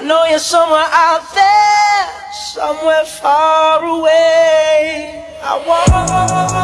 I know you're somewhere out there, somewhere far away. I want.